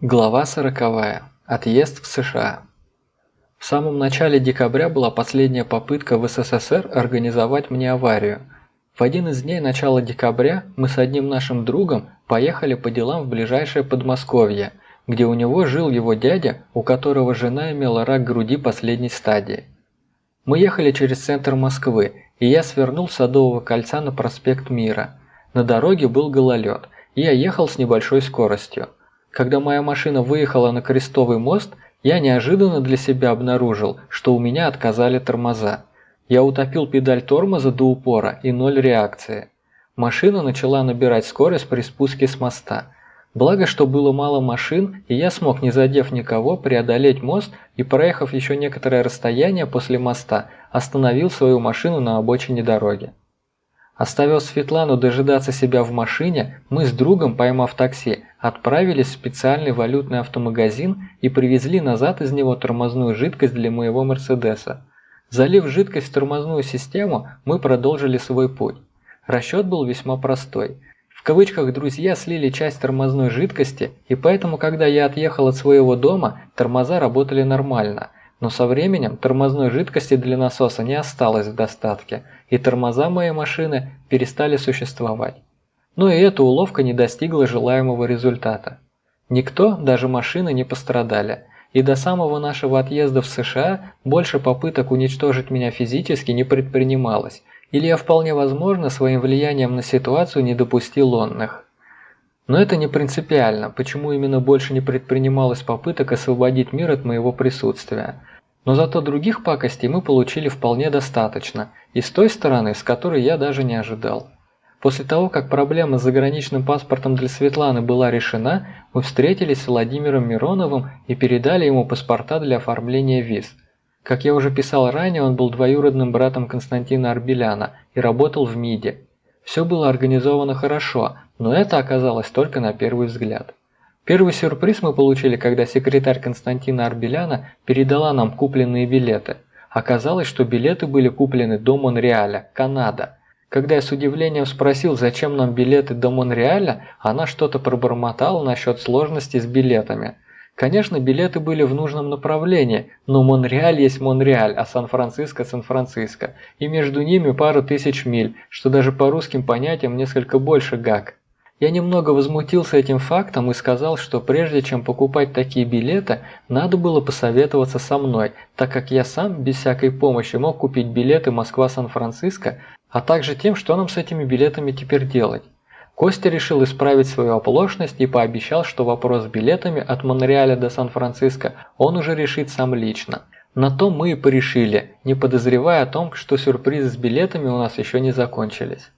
Глава сороковая. Отъезд в США. В самом начале декабря была последняя попытка в СССР организовать мне аварию. В один из дней начала декабря мы с одним нашим другом поехали по делам в ближайшее Подмосковье, где у него жил его дядя, у которого жена имела рак груди последней стадии. Мы ехали через центр Москвы, и я свернул с Садового кольца на проспект Мира. На дороге был гололед, и я ехал с небольшой скоростью. Когда моя машина выехала на Крестовый мост, я неожиданно для себя обнаружил, что у меня отказали тормоза. Я утопил педаль тормоза до упора и ноль реакции. Машина начала набирать скорость при спуске с моста. Благо, что было мало машин, и я смог, не задев никого, преодолеть мост и, проехав еще некоторое расстояние после моста, остановил свою машину на обочине дороги. Оставив Светлану дожидаться себя в машине, мы с другом, поймав такси, отправились в специальный валютный автомагазин и привезли назад из него тормозную жидкость для моего Мерседеса. Залив жидкость в тормозную систему, мы продолжили свой путь. Расчет был весьма простой. В кавычках «друзья» слили часть тормозной жидкости, и поэтому, когда я отъехал от своего дома, тормоза работали нормально – но со временем тормозной жидкости для насоса не осталось в достатке, и тормоза моей машины перестали существовать. Но и эта уловка не достигла желаемого результата. Никто, даже машины, не пострадали, и до самого нашего отъезда в США больше попыток уничтожить меня физически не предпринималось, или я вполне возможно своим влиянием на ситуацию не допустил онных. Но это не принципиально, почему именно больше не предпринималось попыток освободить мир от моего присутствия. Но зато других пакостей мы получили вполне достаточно, и с той стороны, с которой я даже не ожидал. После того, как проблема с заграничным паспортом для Светланы была решена, мы встретились с Владимиром Мироновым и передали ему паспорта для оформления виз. Как я уже писал ранее, он был двоюродным братом Константина Арбеляна и работал в МИДе. Все было организовано хорошо, но это оказалось только на первый взгляд. Первый сюрприз мы получили, когда секретарь Константина Арбеляна передала нам купленные билеты. Оказалось, что билеты были куплены до Монреаля, Канада. Когда я с удивлением спросил, зачем нам билеты до Монреаля, она что-то пробормотала насчет сложности с билетами. Конечно, билеты были в нужном направлении, но Монреаль есть Монреаль, а Сан-Франциско – Сан-Франциско, и между ними пару тысяч миль, что даже по русским понятиям несколько больше гак. Я немного возмутился этим фактом и сказал, что прежде чем покупать такие билеты, надо было посоветоваться со мной, так как я сам без всякой помощи мог купить билеты Москва-Сан-Франциско, а также тем, что нам с этими билетами теперь делать. Костя решил исправить свою оплошность и пообещал, что вопрос с билетами от Монреаля до Сан-Франциско он уже решит сам лично. На то мы и порешили, не подозревая о том, что сюрпризы с билетами у нас еще не закончились.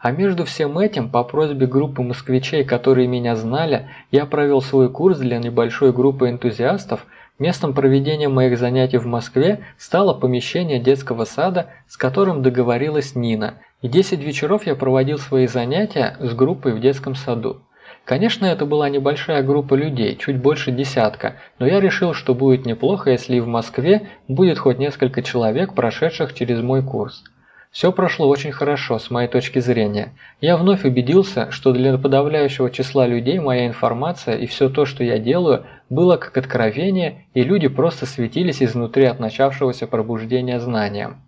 А между всем этим, по просьбе группы москвичей, которые меня знали, я провел свой курс для небольшой группы энтузиастов. Местом проведения моих занятий в Москве стало помещение детского сада, с которым договорилась Нина, и 10 вечеров я проводил свои занятия с группой в детском саду. Конечно, это была небольшая группа людей, чуть больше десятка, но я решил, что будет неплохо, если и в Москве будет хоть несколько человек, прошедших через мой курс. Все прошло очень хорошо, с моей точки зрения. Я вновь убедился, что для подавляющего числа людей моя информация и все то, что я делаю, было как откровение, и люди просто светились изнутри от начавшегося пробуждения знанием.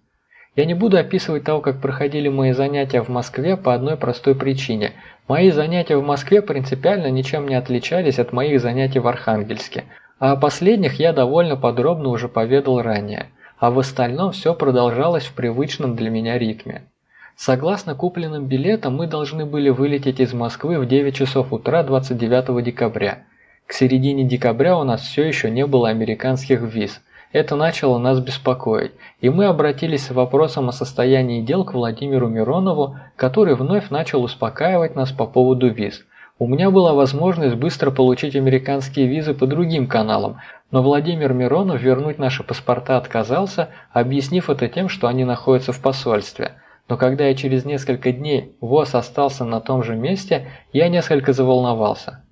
Я не буду описывать того, как проходили мои занятия в Москве по одной простой причине. Мои занятия в Москве принципиально ничем не отличались от моих занятий в Архангельске, а о последних я довольно подробно уже поведал ранее а в остальном все продолжалось в привычном для меня ритме. Согласно купленным билетам, мы должны были вылететь из Москвы в 9 часов утра 29 декабря. К середине декабря у нас все еще не было американских виз. Это начало нас беспокоить, и мы обратились с вопросом о состоянии дел к Владимиру Миронову, который вновь начал успокаивать нас по поводу виз. У меня была возможность быстро получить американские визы по другим каналам, но Владимир Миронов вернуть наши паспорта отказался, объяснив это тем, что они находятся в посольстве. Но когда я через несколько дней ВОЗ остался на том же месте, я несколько заволновался.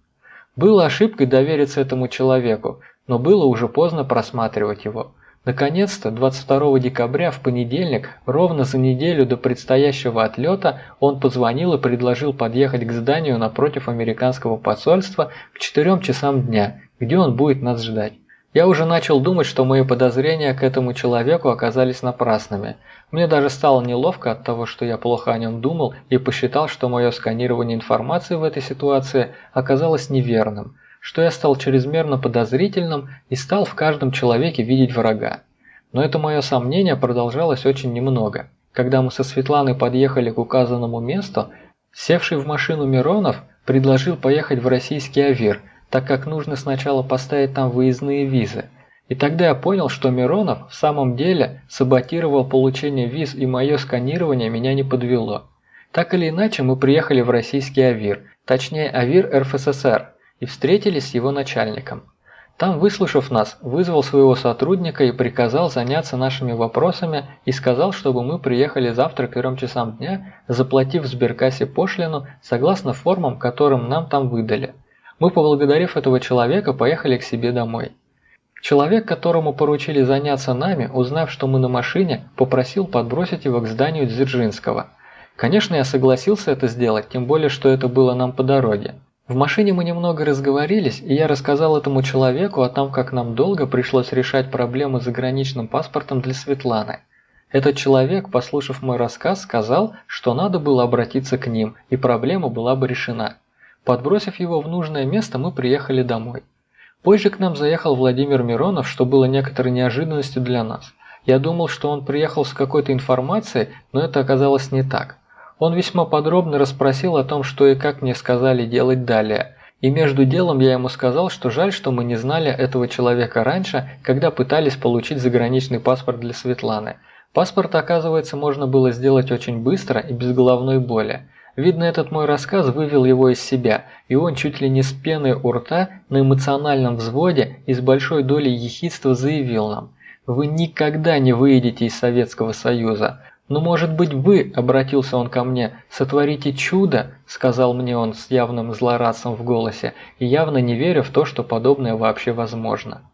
Было ошибкой довериться этому человеку, но было уже поздно просматривать его. Наконец-то, 22 декабря в понедельник, ровно за неделю до предстоящего отлета, он позвонил и предложил подъехать к зданию напротив американского посольства к 4 часам дня, где он будет нас ждать. Я уже начал думать, что мои подозрения к этому человеку оказались напрасными. Мне даже стало неловко от того, что я плохо о нем думал и посчитал, что мое сканирование информации в этой ситуации оказалось неверным – что я стал чрезмерно подозрительным и стал в каждом человеке видеть врага. Но это мое сомнение продолжалось очень немного. Когда мы со Светланой подъехали к указанному месту, севший в машину Миронов предложил поехать в российский Авир, так как нужно сначала поставить там выездные визы. И тогда я понял, что Миронов в самом деле саботировал получение виз и мое сканирование меня не подвело. Так или иначе, мы приехали в российский Авир, точнее Авир РФССР, и встретились с его начальником. Там, выслушав нас, вызвал своего сотрудника и приказал заняться нашими вопросами и сказал, чтобы мы приехали завтра к 3 часам дня, заплатив в сберкассе пошлину согласно формам, которым нам там выдали. Мы, поблагодарив этого человека, поехали к себе домой. Человек, которому поручили заняться нами, узнав, что мы на машине, попросил подбросить его к зданию Дзержинского. Конечно, я согласился это сделать, тем более, что это было нам по дороге. В машине мы немного разговорились, и я рассказал этому человеку о том, как нам долго пришлось решать проблему с заграничным паспортом для Светланы. Этот человек, послушав мой рассказ, сказал, что надо было обратиться к ним, и проблема была бы решена. Подбросив его в нужное место, мы приехали домой. Позже к нам заехал Владимир Миронов, что было некоторой неожиданностью для нас. Я думал, что он приехал с какой-то информацией, но это оказалось не так. Он весьма подробно расспросил о том, что и как мне сказали делать далее. И между делом я ему сказал, что жаль, что мы не знали этого человека раньше, когда пытались получить заграничный паспорт для Светланы. Паспорт, оказывается, можно было сделать очень быстро и без головной боли. Видно, этот мой рассказ вывел его из себя, и он чуть ли не с пеной у рта на эмоциональном взводе и с большой долей ехидства заявил нам «Вы никогда не выйдете из Советского Союза. «Ну, может быть, вы, — обратился он ко мне, — сотворите чудо, — сказал мне он с явным злорадством в голосе, и явно не веря в то, что подобное вообще возможно.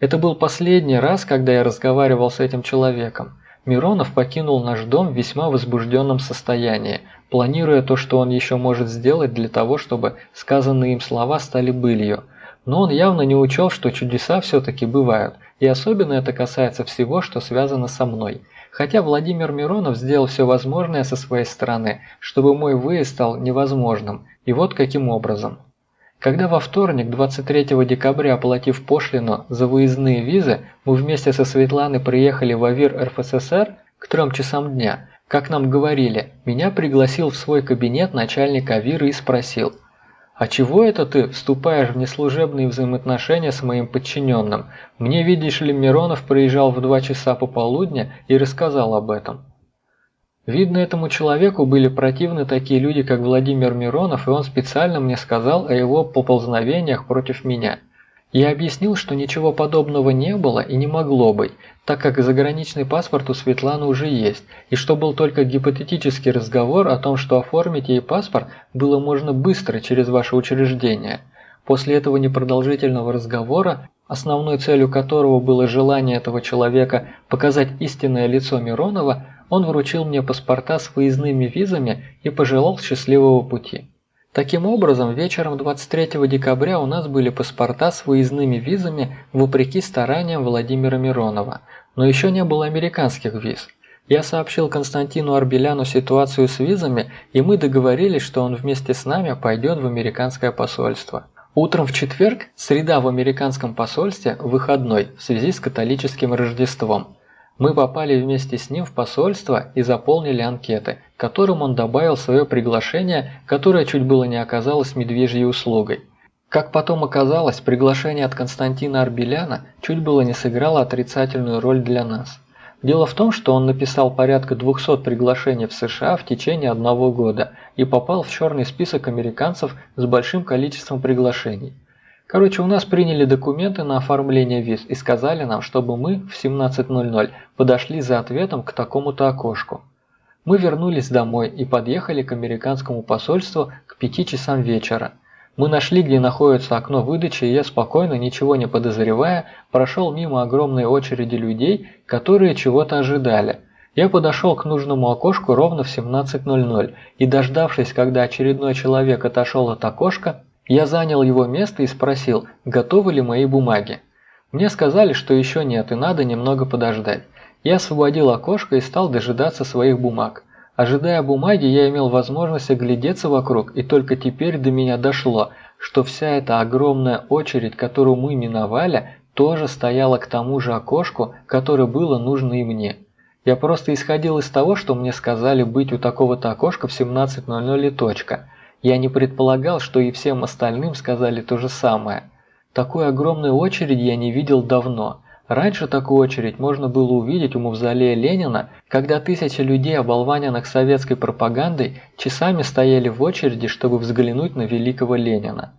Это был последний раз, когда я разговаривал с этим человеком. Миронов покинул наш дом в весьма возбужденном состоянии, планируя то, что он еще может сделать для того, чтобы сказанные им слова стали былью. Но он явно не учел, что чудеса все-таки бывают, и особенно это касается всего, что связано со мной – Хотя Владимир Миронов сделал все возможное со своей стороны, чтобы мой выезд стал невозможным, и вот каким образом. Когда во вторник, 23 декабря, оплатив пошлину за выездные визы, мы вместе со Светланой приехали в Авир РФССР к трем часам дня, как нам говорили, меня пригласил в свой кабинет начальник Авира и спросил, «А чего это ты вступаешь в неслужебные взаимоотношения с моим подчиненным? Мне, видишь ли, Миронов приезжал в два часа пополудня и рассказал об этом». Видно, этому человеку были противны такие люди, как Владимир Миронов, и он специально мне сказал о его поползновениях против меня – я объяснил, что ничего подобного не было и не могло быть, так как заграничный паспорт у Светланы уже есть, и что был только гипотетический разговор о том, что оформить ей паспорт было можно быстро через ваше учреждение. После этого непродолжительного разговора, основной целью которого было желание этого человека показать истинное лицо Миронова, он вручил мне паспорта с выездными визами и пожелал счастливого пути. Таким образом, вечером 23 декабря у нас были паспорта с выездными визами вопреки стараниям Владимира Миронова, но еще не было американских виз. Я сообщил Константину Арбеляну ситуацию с визами, и мы договорились, что он вместе с нами пойдет в американское посольство. Утром в четверг, среда в американском посольстве, выходной в связи с католическим Рождеством. Мы попали вместе с ним в посольство и заполнили анкеты, которым он добавил свое приглашение, которое чуть было не оказалось медвежьей услугой. Как потом оказалось, приглашение от Константина Арбеляна чуть было не сыграло отрицательную роль для нас. Дело в том, что он написал порядка 200 приглашений в США в течение одного года и попал в черный список американцев с большим количеством приглашений. Короче, у нас приняли документы на оформление виз и сказали нам, чтобы мы в 17.00 подошли за ответом к такому-то окошку. Мы вернулись домой и подъехали к американскому посольству к 5 часам вечера. Мы нашли, где находится окно выдачи, и я спокойно, ничего не подозревая, прошел мимо огромной очереди людей, которые чего-то ожидали. Я подошел к нужному окошку ровно в 17.00 и, дождавшись, когда очередной человек отошел от окошка, я занял его место и спросил, готовы ли мои бумаги. Мне сказали, что еще нет и надо немного подождать. Я освободил окошко и стал дожидаться своих бумаг. Ожидая бумаги, я имел возможность оглядеться вокруг, и только теперь до меня дошло, что вся эта огромная очередь, которую мы миновали, тоже стояла к тому же окошку, которое было нужно и мне. Я просто исходил из того, что мне сказали быть у такого-то окошка в 17.00 и точка. Я не предполагал, что и всем остальным сказали то же самое. Такой огромной очереди я не видел давно. Раньше такую очередь можно было увидеть у мавзолея Ленина, когда тысячи людей, оболваненных советской пропагандой, часами стояли в очереди, чтобы взглянуть на великого Ленина.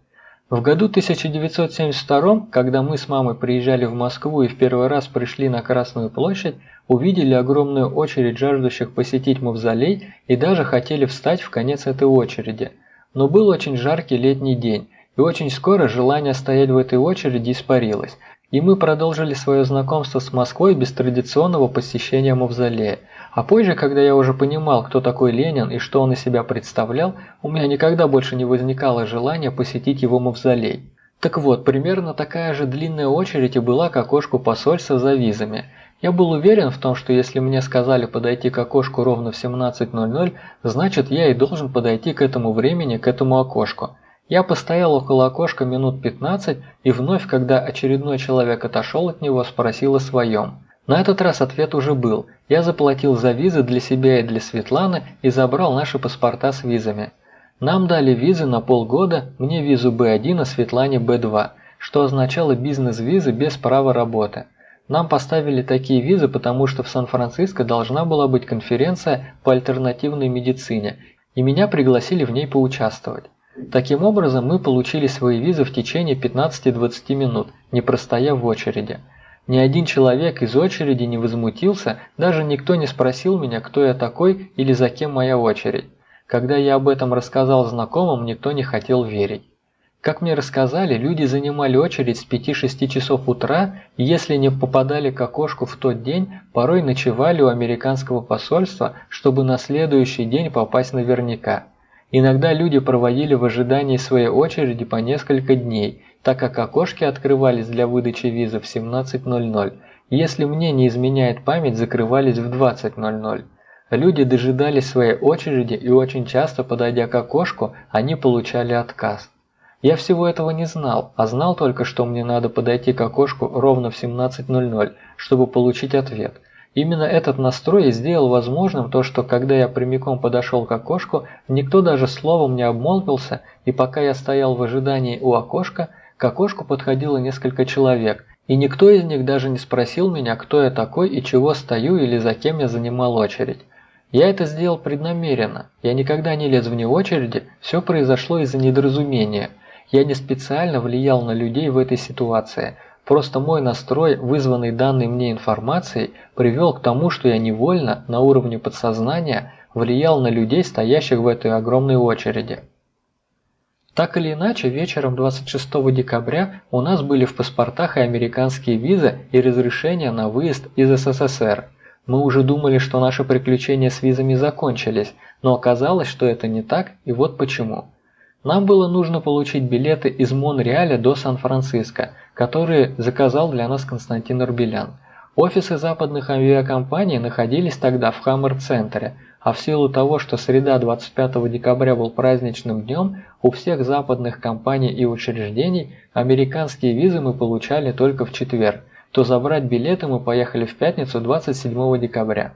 В году 1972, когда мы с мамой приезжали в Москву и в первый раз пришли на Красную площадь, увидели огромную очередь жаждущих посетить мавзолей и даже хотели встать в конец этой очереди. Но был очень жаркий летний день, и очень скоро желание стоять в этой очереди испарилось – и мы продолжили свое знакомство с Москвой без традиционного посещения мавзолея. А позже, когда я уже понимал, кто такой Ленин и что он из себя представлял, у меня никогда больше не возникало желания посетить его мавзолей. Так вот, примерно такая же длинная очередь и была к окошку посольства за визами. Я был уверен в том, что если мне сказали подойти к окошку ровно в 17.00, значит я и должен подойти к этому времени, к этому окошку. Я постоял около окошка минут 15 и вновь, когда очередной человек отошел от него, спросил о своем. На этот раз ответ уже был. Я заплатил за визы для себя и для Светланы и забрал наши паспорта с визами. Нам дали визы на полгода, мне визу B1, а Светлане B2, что означало бизнес-визы без права работы. Нам поставили такие визы, потому что в Сан-Франциско должна была быть конференция по альтернативной медицине, и меня пригласили в ней поучаствовать. Таким образом, мы получили свои визы в течение 15-20 минут, не простояв в очереди. Ни один человек из очереди не возмутился, даже никто не спросил меня, кто я такой или за кем моя очередь. Когда я об этом рассказал знакомым, никто не хотел верить. Как мне рассказали, люди занимали очередь с 5-6 часов утра, и если не попадали к окошку в тот день, порой ночевали у американского посольства, чтобы на следующий день попасть наверняка. Иногда люди проводили в ожидании своей очереди по несколько дней, так как окошки открывались для выдачи визы в 17.00. Если мне не изменяет память, закрывались в 20.00. Люди дожидались своей очереди и очень часто, подойдя к окошку, они получали отказ. Я всего этого не знал, а знал только, что мне надо подойти к окошку ровно в 17.00, чтобы получить ответ – Именно этот настрой сделал возможным то, что когда я прямиком подошел к окошку, никто даже словом не обмолвился, и пока я стоял в ожидании у окошка, к окошку подходило несколько человек, и никто из них даже не спросил меня, кто я такой и чего стою или за кем я занимал очередь. Я это сделал преднамеренно, я никогда не лез вне очереди, все произошло из-за недоразумения. Я не специально влиял на людей в этой ситуации – Просто мой настрой, вызванный данной мне информацией, привел к тому, что я невольно, на уровне подсознания, влиял на людей, стоящих в этой огромной очереди. Так или иначе, вечером 26 декабря у нас были в паспортах и американские визы и разрешения на выезд из СССР. Мы уже думали, что наши приключения с визами закончились, но оказалось, что это не так, и вот почему. Нам было нужно получить билеты из Монреаля до Сан-Франциско, которые заказал для нас Константин Арбелян. Офисы западных авиакомпаний находились тогда в Хаммер-центре, а в силу того, что среда 25 декабря был праздничным днем, у всех западных компаний и учреждений американские визы мы получали только в четверг, то забрать билеты мы поехали в пятницу 27 декабря.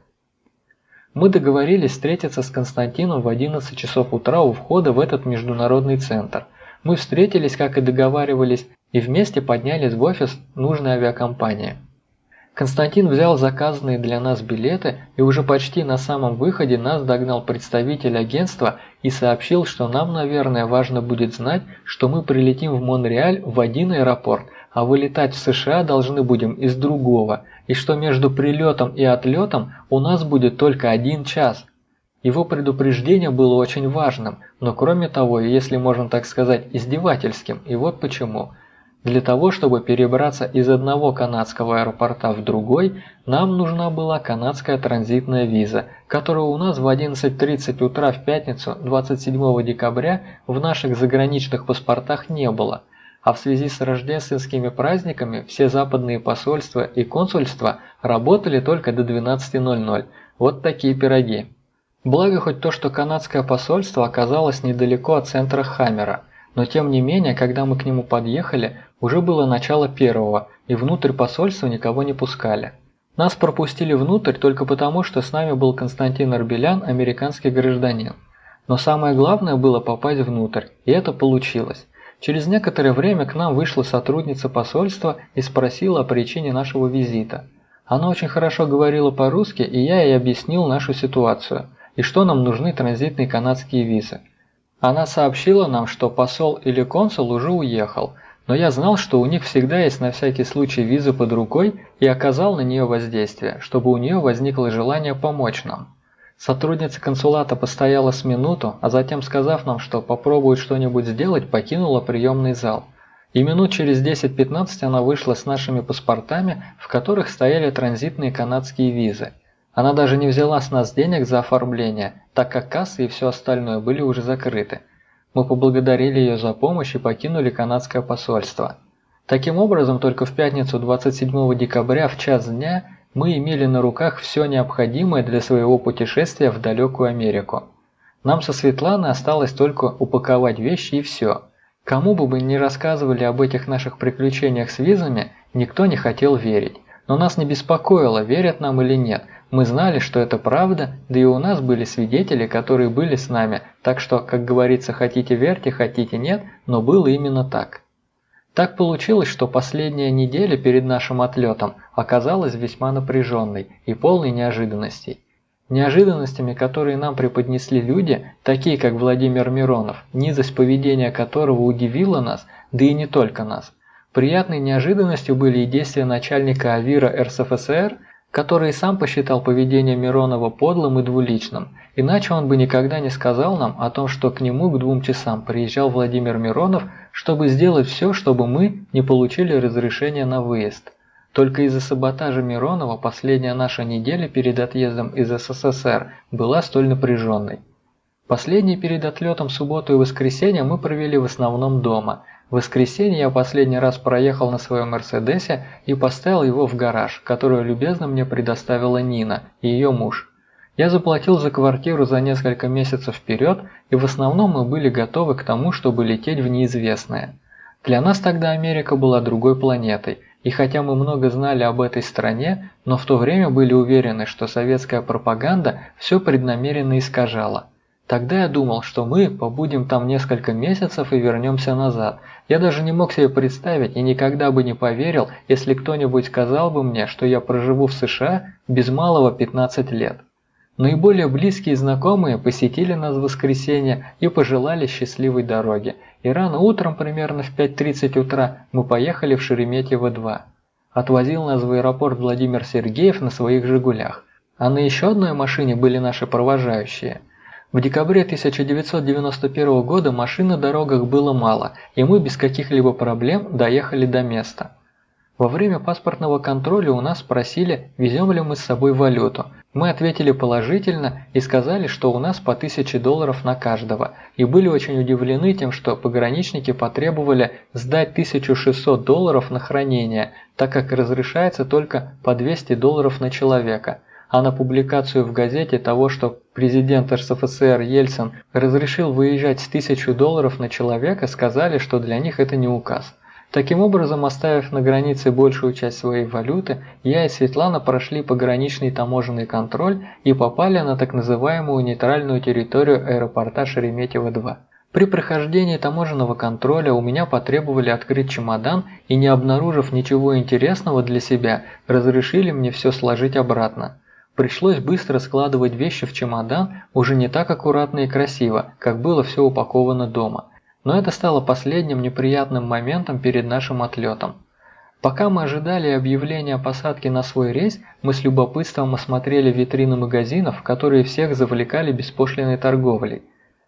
Мы договорились встретиться с Константином в 11 часов утра у входа в этот международный центр. Мы встретились, как и договаривались, и вместе поднялись в офис нужной авиакомпании. Константин взял заказанные для нас билеты, и уже почти на самом выходе нас догнал представитель агентства и сообщил, что нам, наверное, важно будет знать, что мы прилетим в Монреаль в один аэропорт, а вылетать в США должны будем из другого, и что между прилетом и отлетом у нас будет только один час. Его предупреждение было очень важным, но кроме того, если можно так сказать, издевательским, и вот почему – для того, чтобы перебраться из одного канадского аэропорта в другой, нам нужна была канадская транзитная виза, которую у нас в 11.30 утра в пятницу 27 декабря в наших заграничных паспортах не было. А в связи с рождественскими праздниками все западные посольства и консульства работали только до 12.00. Вот такие пироги. Благо хоть то, что канадское посольство оказалось недалеко от центра Хаммера. Но тем не менее, когда мы к нему подъехали, уже было начало первого, и внутрь посольства никого не пускали. Нас пропустили внутрь только потому, что с нами был Константин Арбелян, американский гражданин. Но самое главное было попасть внутрь, и это получилось. Через некоторое время к нам вышла сотрудница посольства и спросила о причине нашего визита. Она очень хорошо говорила по-русски, и я ей объяснил нашу ситуацию, и что нам нужны транзитные канадские визы. Она сообщила нам, что посол или консул уже уехал – но я знал, что у них всегда есть на всякий случай виза под рукой и оказал на нее воздействие, чтобы у нее возникло желание помочь нам. Сотрудница консулата постояла с минуту, а затем, сказав нам, что попробует что-нибудь сделать, покинула приемный зал. И минут через 10-15 она вышла с нашими паспортами, в которых стояли транзитные канадские визы. Она даже не взяла с нас денег за оформление, так как кассы и все остальное были уже закрыты. Мы поблагодарили ее за помощь и покинули канадское посольство. Таким образом, только в пятницу 27 декабря в час дня мы имели на руках все необходимое для своего путешествия в далекую Америку. Нам со Светланой осталось только упаковать вещи и все. Кому бы мы ни рассказывали об этих наших приключениях с визами, никто не хотел верить. Но нас не беспокоило, верят нам или нет – мы знали, что это правда, да и у нас были свидетели, которые были с нами, так что, как говорится, хотите верьте, хотите нет, но было именно так. Так получилось, что последняя неделя перед нашим отлетом оказалась весьма напряженной и полной неожиданностей. Неожиданностями, которые нам преподнесли люди, такие как Владимир Миронов, низость поведения которого удивила нас, да и не только нас. Приятной неожиданностью были и действия начальника АВИРа РСФСР, который сам посчитал поведение Миронова подлым и двуличным, иначе он бы никогда не сказал нам о том, что к нему к двум часам приезжал Владимир Миронов, чтобы сделать все, чтобы мы не получили разрешение на выезд. Только из-за саботажа Миронова последняя наша неделя перед отъездом из СССР была столь напряженной. Последний перед отлетом субботу и воскресенье мы провели в основном дома – в воскресенье я последний раз проехал на своем Мерседесе и поставил его в гараж, который любезно мне предоставила Нина и ее муж. Я заплатил за квартиру за несколько месяцев вперед, и в основном мы были готовы к тому, чтобы лететь в неизвестное. Для нас тогда Америка была другой планетой, и хотя мы много знали об этой стране, но в то время были уверены, что советская пропаганда все преднамеренно искажала – Тогда я думал, что мы побудем там несколько месяцев и вернемся назад. Я даже не мог себе представить и никогда бы не поверил, если кто-нибудь сказал бы мне, что я проживу в США без малого 15 лет. Наиболее близкие знакомые посетили нас в воскресенье и пожелали счастливой дороги. И рано утром, примерно в 5.30 утра, мы поехали в Шереметьево-2. Отвозил нас в аэропорт Владимир Сергеев на своих «Жигулях». А на еще одной машине были наши провожающие – в декабре 1991 года машин на дорогах было мало, и мы без каких-либо проблем доехали до места. Во время паспортного контроля у нас спросили, везем ли мы с собой валюту. Мы ответили положительно и сказали, что у нас по 1000 долларов на каждого, и были очень удивлены тем, что пограничники потребовали сдать 1600 долларов на хранение, так как разрешается только по 200 долларов на человека – а на публикацию в газете того, что президент РСФСР Ельцин разрешил выезжать с 1000 долларов на человека, сказали, что для них это не указ. Таким образом, оставив на границе большую часть своей валюты, я и Светлана прошли пограничный таможенный контроль и попали на так называемую нейтральную территорию аэропорта Шереметьево-2. При прохождении таможенного контроля у меня потребовали открыть чемодан и, не обнаружив ничего интересного для себя, разрешили мне все сложить обратно. Пришлось быстро складывать вещи в чемодан, уже не так аккуратно и красиво, как было все упаковано дома. Но это стало последним неприятным моментом перед нашим отлетом. Пока мы ожидали объявления о посадке на свой рейс, мы с любопытством осмотрели витрины магазинов, которые всех завлекали беспошлиной торговлей.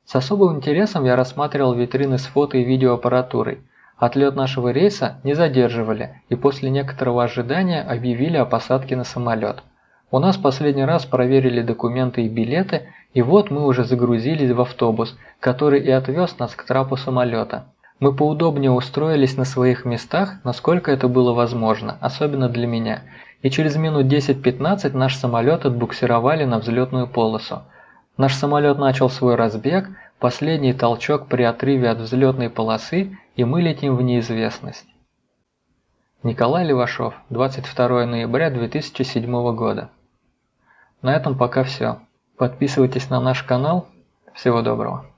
С особым интересом я рассматривал витрины с фото и видеоаппаратурой. Отлет нашего рейса не задерживали и после некоторого ожидания объявили о посадке на самолет. У нас последний раз проверили документы и билеты, и вот мы уже загрузились в автобус, который и отвез нас к трапу самолета. Мы поудобнее устроились на своих местах, насколько это было возможно, особенно для меня, и через минут 10-15 наш самолет отбуксировали на взлетную полосу. Наш самолет начал свой разбег, последний толчок при отрыве от взлетной полосы, и мы летим в неизвестность. Николай Левашов, 22 ноября 2007 года. На этом пока все. Подписывайтесь на наш канал. Всего доброго.